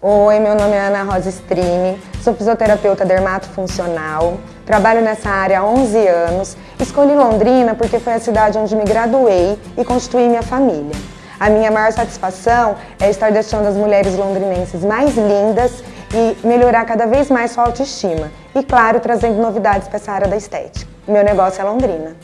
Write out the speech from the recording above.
Oi, meu nome é Ana Rosa Strini. sou fisioterapeuta dermatofuncional, trabalho nessa área há 11 anos, escolhi Londrina porque foi a cidade onde me graduei e constituí minha família. A minha maior satisfação é estar deixando as mulheres londrinenses mais lindas e melhorar cada vez mais sua autoestima. E claro, trazendo novidades para essa área da estética. Meu negócio é Londrina.